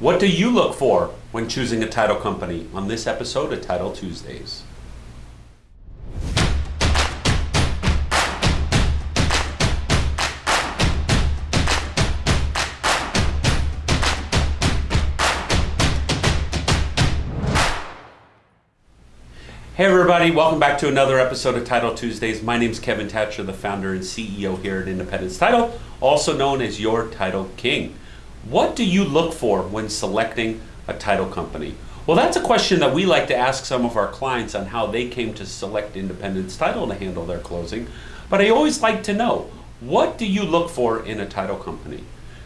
What do you look for when choosing a title company on this episode of Title Tuesdays? Hey everybody, welcome back to another episode of Title Tuesdays. My name is Kevin Thatcher, the founder and CEO here at Independence Title, also known as your Title King. What do you look for when selecting a title company? Well, that's a question that we like to ask some of our clients on how they came to select Independence Title to handle their closing. But I always like to know, what do you look for in a title company?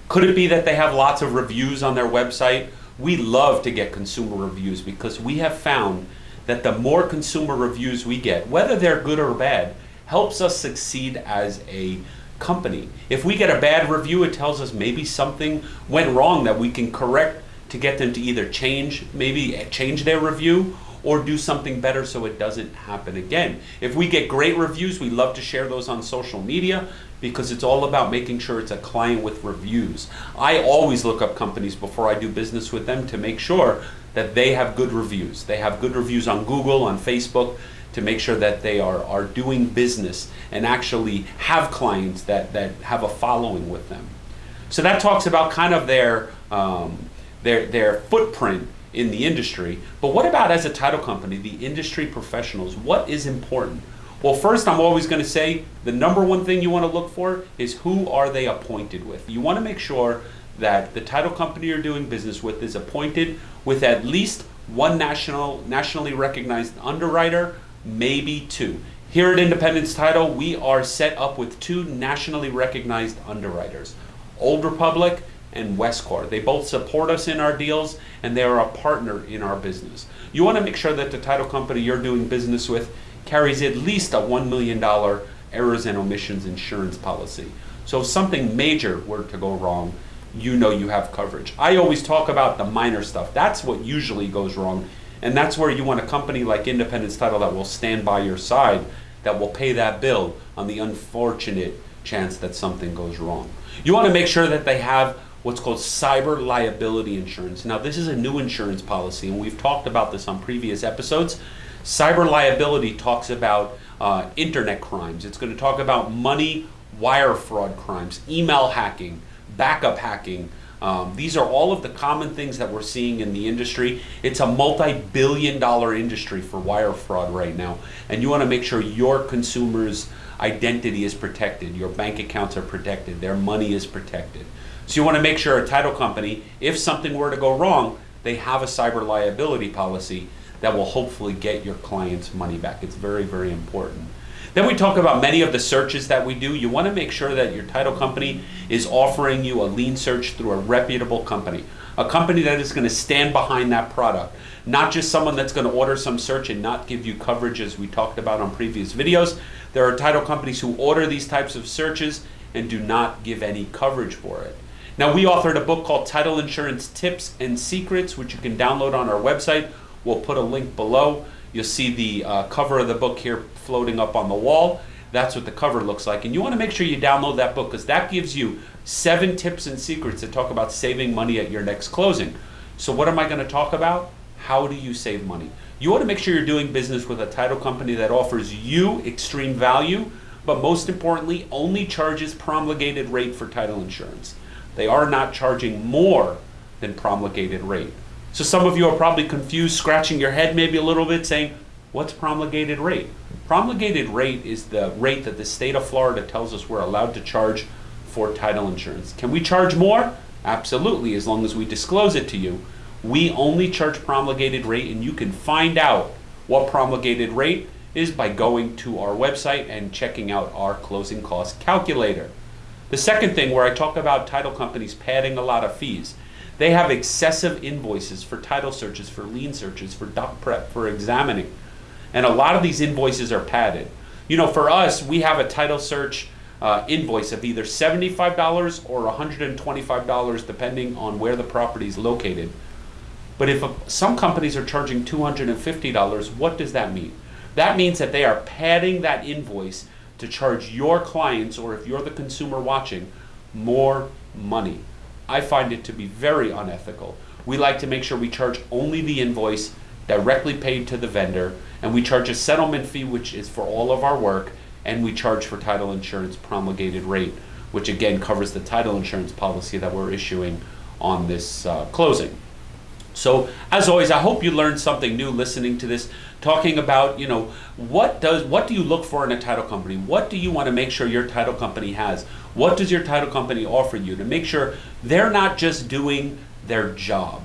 Could it be that they have lots of reviews on their website? We love to get consumer reviews because we have found that the more consumer reviews we get, whether they're good or bad, helps us succeed as a company. If we get a bad review, it tells us maybe something went wrong that we can correct to get them to either change, maybe eh, change their review or do something better so it doesn't happen again. If we get great reviews, we love to share those on social media because it's all about making sure it's a client with reviews. I always look up companies before I do business with them to make sure that they have good reviews. They have good reviews on Google, on Facebook, to make sure that they are, are doing business and actually have clients that, that have a following with them. So that talks about kind of their, um, their, their footprint in the industry. But what about as a title company, the industry professionals? What is important? Well, first, I'm always going to say the number one thing you want to look for is who are they appointed with. You want to make sure that the title company you're doing business with is appointed with at least one national, nationally recognized underwriter, maybe two. Here at Independence Title, we are set up with two nationally recognized underwriters, Old Republic and Westcor. They both support us in our deals and they are a partner in our business. You want to make sure that the title company you're doing business with carries at least a $1 million errors and omissions insurance policy. So if something major were to go wrong, you know you have coverage. I always talk about the minor stuff. That's what usually goes wrong. And that's where you want a company like Independence Title that will stand by your side, that will pay that bill on the unfortunate chance that something goes wrong. You want to make sure that they have what's called cyber liability insurance. Now, this is a new insurance policy, and we've talked about this on previous episodes. Cyber liability talks about uh, internet crimes. It's going to talk about money wire fraud crimes, email hacking, backup hacking. Um, these are all of the common things that we're seeing in the industry. It's a multi-billion dollar industry for wire fraud right now. And you want to make sure your consumers' identity is protected, your bank accounts are protected, their money is protected. So you want to make sure a title company, if something were to go wrong, they have a cyber liability policy that will hopefully get your client's money back. It's very, very important. Then we talk about many of the searches that we do. You want to make sure that your title company is offering you a lien search through a reputable company, a company that is going to stand behind that product, not just someone that's going to order some search and not give you coverage as we talked about on previous videos. There are title companies who order these types of searches and do not give any coverage for it. Now we authored a book called Title Insurance Tips and Secrets, which you can download on our website. We'll put a link below. You'll see the uh, cover of the book here floating up on the wall. That's what the cover looks like. And you want to make sure you download that book because that gives you seven tips and secrets that talk about saving money at your next closing. So what am I going to talk about? How do you save money? You want to make sure you're doing business with a title company that offers you extreme value, but most importantly, only charges promulgated rate for title insurance. They are not charging more than promulgated rate. So some of you are probably confused, scratching your head maybe a little bit, saying, what's promulgated rate? Promulgated rate is the rate that the state of Florida tells us we're allowed to charge for title insurance. Can we charge more? Absolutely, as long as we disclose it to you. We only charge promulgated rate, and you can find out what promulgated rate is by going to our website and checking out our closing cost calculator. The second thing where I talk about title companies padding a lot of fees they have excessive invoices for title searches, for lien searches, for doc prep, for examining. And a lot of these invoices are padded. You know, for us, we have a title search uh, invoice of either $75 or $125 depending on where the property is located. But if a, some companies are charging $250, what does that mean? That means that they are padding that invoice to charge your clients, or if you're the consumer watching, more money. I find it to be very unethical. we like to make sure we charge only the invoice directly paid to the vendor, and we charge a settlement fee, which is for all of our work, and we charge for title insurance promulgated rate, which again covers the title insurance policy that we're issuing on this uh, closing. So, as always, I hope you learned something new listening to this, talking about, you know, what does what do you look for in a title company? What do you want to make sure your title company has? What does your title company offer you to make sure they're not just doing their job?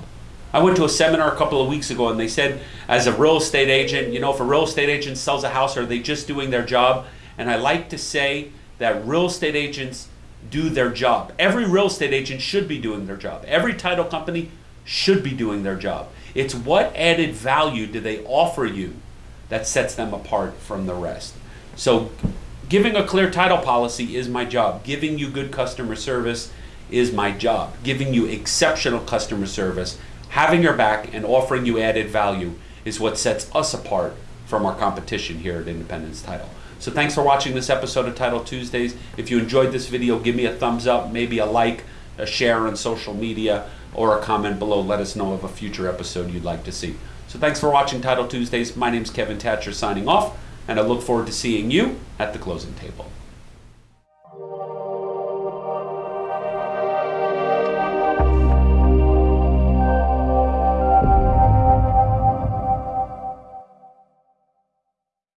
I went to a seminar a couple of weeks ago and they said, as a real estate agent, you know, if a real estate agent sells a house, are they just doing their job? And I like to say that real estate agents do their job. Every real estate agent should be doing their job. Every title company should be doing their job. It's what added value do they offer you that sets them apart from the rest. So, giving a clear title policy is my job. Giving you good customer service is my job. Giving you exceptional customer service, having your back, and offering you added value is what sets us apart from our competition here at Independence Title. So thanks for watching this episode of Title Tuesdays. If you enjoyed this video, give me a thumbs up, maybe a like, a share on social media, or a comment below. Let us know of a future episode you'd like to see. So thanks for watching Title Tuesdays. My name's Kevin Thatcher signing off, and I look forward to seeing you at the closing table.